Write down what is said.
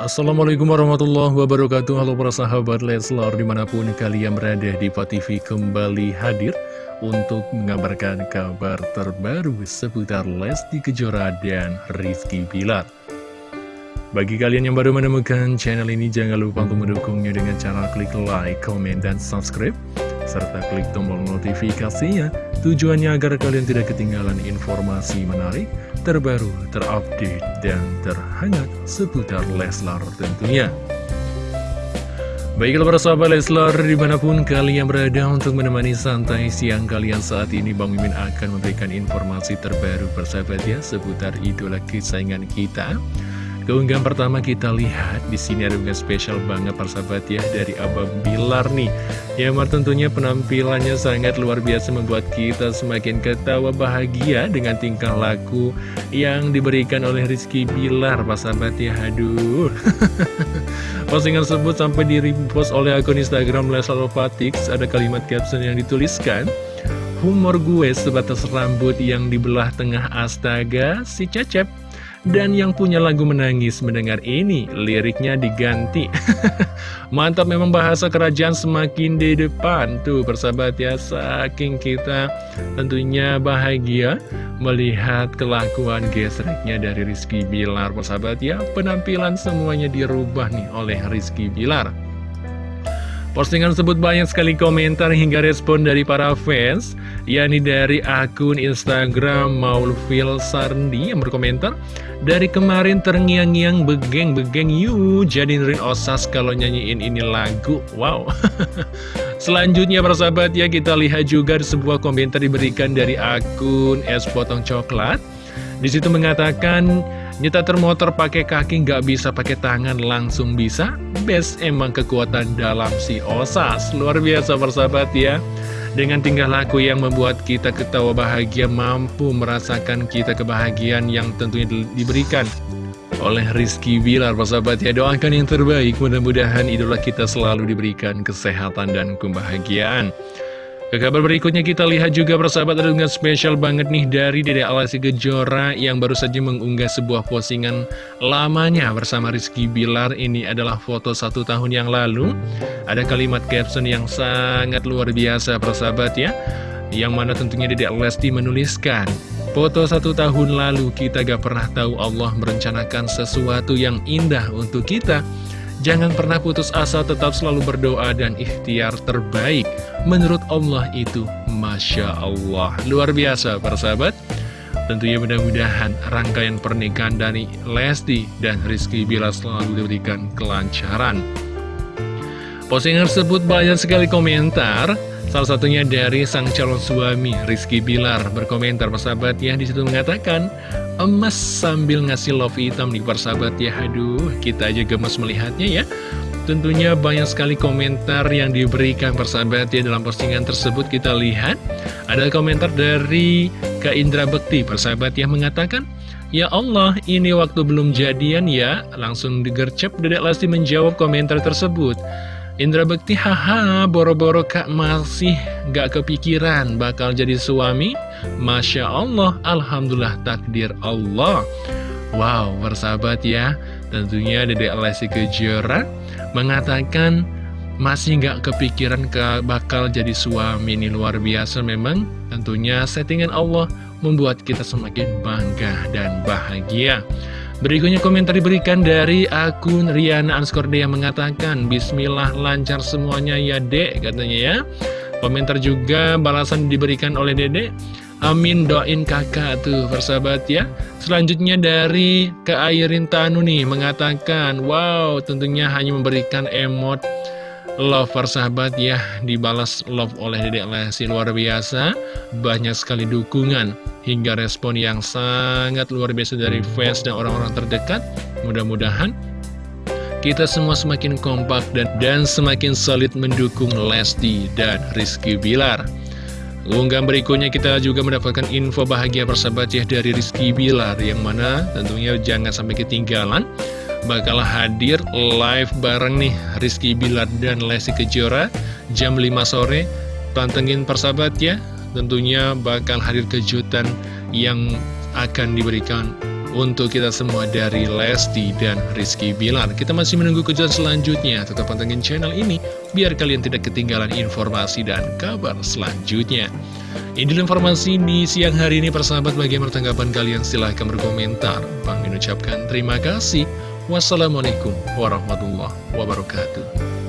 Assalamualaikum warahmatullahi wabarakatuh. Halo para sahabat Leslar Di mana pun kalian berada di TV kembali hadir Untuk mengabarkan kabar terbaru Seputar Lesti Kejora dan Rizky Bilar. Bagi kalian yang baru menemukan channel ini Jangan lupa untuk mendukungnya dengan cara klik like, comment, dan subscribe serta klik tombol notifikasinya. Tujuannya agar kalian tidak ketinggalan informasi menarik, terbaru, terupdate, dan terhangat seputar Leslar tentunya. Baiklah para sahabat Leslar, di mana pun kalian berada untuk menemani santai siang kalian saat ini Bang Mimin akan memberikan informasi terbaru persahabat ya seputar idola kesayangan kita Keunggahan pertama kita lihat di sini ada unggahan spesial banget persahabat ya dari Abang Bilar nih. Ya mar tentunya penampilannya sangat luar biasa membuat kita semakin ketawa bahagia dengan tingkah laku yang diberikan oleh Rizky Bilar persahabat ya. Aduh. Postingan tersebut sampai di repost oleh akun Instagram Leslar Fatix ada kalimat caption yang dituliskan Humor gue sebatas rambut yang dibelah tengah astaga si Cecep dan yang punya lagu menangis mendengar ini, liriknya diganti. Mantap memang bahasa kerajaan semakin di depan. Tuh persahabat ya, saking kita tentunya bahagia melihat kelakuan gesreknya dari Rizky Bilar. Persahabat ya, penampilan semuanya dirubah nih oleh Rizky Bilar. Postingan tersebut banyak sekali komentar hingga respon dari para fans yakni dari akun Instagram Maulfil Sarndi yang berkomentar Dari kemarin terngiang-ngiang begeng-begeng yuk jadiin osas kalau nyanyiin ini lagu. Wow. Selanjutnya para sahabat ya kita lihat juga sebuah komentar diberikan dari akun Es Potong Coklat Di situ mengatakan Nyetar motor pakai kaki nggak bisa pakai tangan langsung bisa? Best emang kekuatan dalam si Osas. Luar biasa persahabat ya. Dengan tingkah laku yang membuat kita ketawa bahagia Mampu merasakan kita kebahagiaan yang tentunya diberikan oleh Rizky Bilar persahabat ya. Doakan yang terbaik. Mudah-mudahan idola kita selalu diberikan kesehatan dan kebahagiaan ke kabar berikutnya kita lihat juga persahabat ada unggahan spesial banget nih dari Dede Alasi Kejora yang baru saja mengunggah sebuah postingan lamanya bersama Rizky Bilar. Ini adalah foto satu tahun yang lalu. Ada kalimat caption yang sangat luar biasa persahabat ya. Yang mana tentunya Dede Lesti menuliskan Foto satu tahun lalu kita gak pernah tahu Allah merencanakan sesuatu yang indah untuk kita Jangan pernah putus asa, tetap selalu berdoa dan ikhtiar terbaik. Menurut Allah itu Masya Allah. Luar biasa para sahabat. Tentunya mudah-mudahan rangkaian pernikahan dari Lesti dan Rizky Bila selalu diberikan kelancaran. Postingan tersebut banyak sekali komentar. Salah satunya dari sang calon suami Rizky Bilar. Berkomentar persahabat ya di situ mengatakan emas sambil ngasih love hitam nih persahabat ya aduh kita aja gemes melihatnya ya tentunya banyak sekali komentar yang diberikan persahabat ya dalam postingan tersebut. Kita lihat ada komentar dari Kak Indra Bekti. Persahabat yang mengatakan Ya Allah, ini waktu belum jadian ya. Langsung digercep Dedek Lesti menjawab komentar tersebut Indra Bekti, haha, boro-boro kak masih gak kepikiran bakal jadi suami? Masya Allah, Alhamdulillah takdir Allah. Wow, bersahabat ya, tentunya Dede Alessi Kejora mengatakan masih gak kepikiran ke bakal jadi suami ini luar biasa memang tentunya settingan Allah membuat kita semakin bangga dan bahagia Berikutnya komentar diberikan dari akun Riana Anskorde yang mengatakan Bismillah lancar semuanya ya dek katanya ya. Komentar juga balasan diberikan oleh dede. Amin doain kakak tuh persahabat ya. Selanjutnya dari Keairin Tanu nih mengatakan Wow tentunya hanya memberikan emot love persahabat ya dibalas love oleh Dedek Lesti luar biasa. Banyak sekali dukungan hingga respon yang sangat luar biasa dari fans dan orang-orang terdekat. Mudah-mudahan kita semua semakin kompak dan, dan semakin solid mendukung Lesti dan Rizky Bilar. Unggahan berikutnya kita juga mendapatkan info bahagia persahabat ya dari Rizky Bilar Yang mana tentunya jangan sampai ketinggalan bakal hadir live bareng nih Rizky Bilar dan Lesti Kejora jam 5 sore pantengin persahabat ya tentunya bakal hadir kejutan yang akan diberikan untuk kita semua dari Lesti dan Rizky Bilar. Kita masih menunggu kejutan selanjutnya. Tetap pantengin channel ini biar kalian tidak ketinggalan informasi dan kabar selanjutnya. Ini informasi di siang hari ini persahabat bagaimana tanggapan kalian silahkan berkomentar. Bang mengucapkan terima kasih. Wassalamualaikum warahmatullahi wabarakatuh.